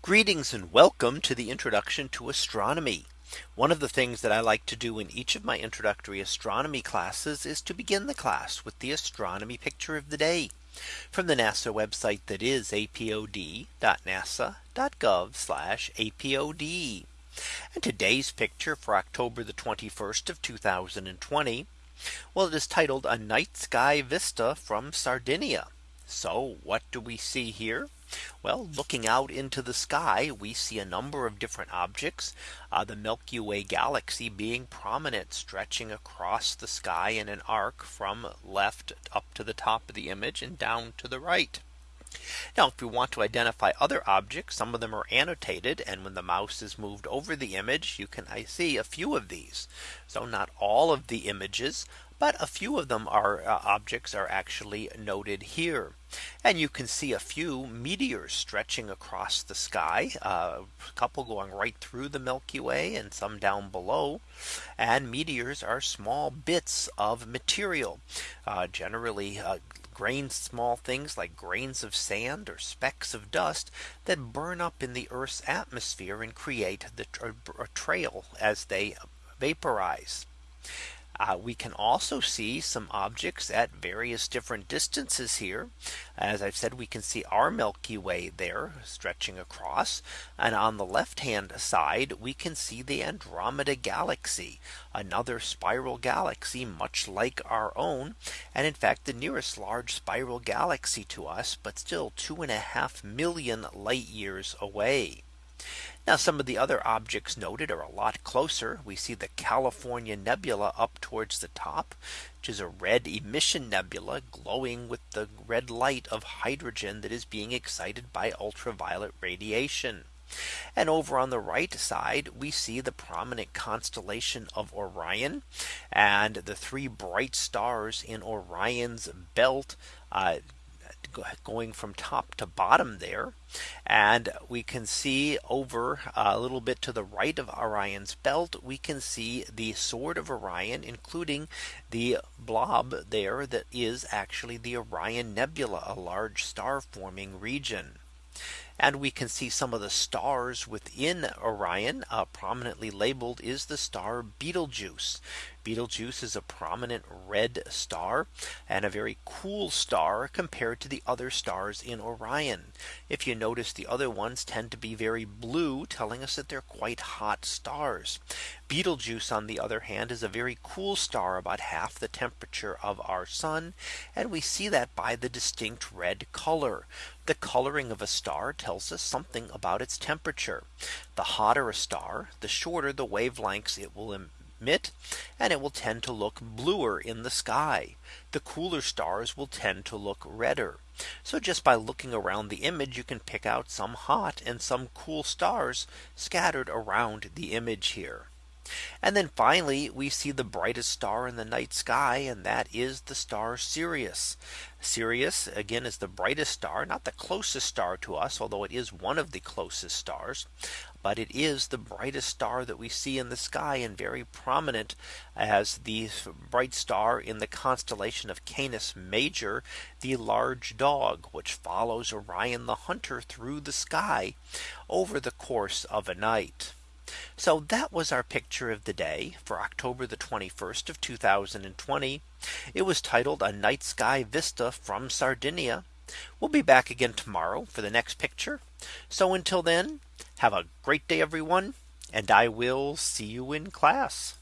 Greetings and welcome to the introduction to astronomy. One of the things that I like to do in each of my introductory astronomy classes is to begin the class with the astronomy picture of the day from the NASA website that is apod.nasa.gov apod. And today's picture for October the 21st of 2020. Well, it is titled a night sky vista from Sardinia. So what do we see here? Well, looking out into the sky, we see a number of different objects, uh, the Milky Way galaxy being prominent stretching across the sky in an arc from left up to the top of the image and down to the right. Now if we want to identify other objects, some of them are annotated. And when the mouse is moved over the image, you can I see a few of these. So not all of the images but a few of them are uh, objects are actually noted here. And you can see a few meteors stretching across the sky, uh, a couple going right through the Milky Way and some down below. And meteors are small bits of material, uh, generally uh, grains small things like grains of sand or specks of dust that burn up in the Earth's atmosphere and create the a trail as they vaporize. Uh, we can also see some objects at various different distances here. As I've said, we can see our Milky Way there stretching across. And on the left hand side, we can see the Andromeda galaxy, another spiral galaxy, much like our own. And in fact, the nearest large spiral galaxy to us, but still two and a half million light years away. Now some of the other objects noted are a lot closer. We see the California Nebula up towards the top, which is a red emission nebula glowing with the red light of hydrogen that is being excited by ultraviolet radiation. And over on the right side, we see the prominent constellation of Orion and the three bright stars in Orion's belt uh, going from top to bottom there. And we can see over uh, a little bit to the right of Orion's belt, we can see the sword of Orion, including the blob there that is actually the Orion Nebula, a large star forming region. And we can see some of the stars within Orion uh, prominently labeled is the star Betelgeuse. Betelgeuse is a prominent red star and a very cool star compared to the other stars in Orion. If you notice the other ones tend to be very blue telling us that they're quite hot stars. Betelgeuse on the other hand is a very cool star about half the temperature of our sun. And we see that by the distinct red color. The coloring of a star tells us something about its temperature. The hotter a star, the shorter the wavelengths it will emit and it will tend to look bluer in the sky. The cooler stars will tend to look redder. So just by looking around the image, you can pick out some hot and some cool stars scattered around the image here. And then finally, we see the brightest star in the night sky, and that is the star Sirius. Sirius again is the brightest star, not the closest star to us, although it is one of the closest stars. But it is the brightest star that we see in the sky and very prominent as the bright star in the constellation of Canis Major, the large dog, which follows Orion the hunter through the sky over the course of a night. So that was our picture of the day for October the 21st of 2020. It was titled a night sky vista from Sardinia. We'll be back again tomorrow for the next picture. So until then, have a great day, everyone. And I will see you in class.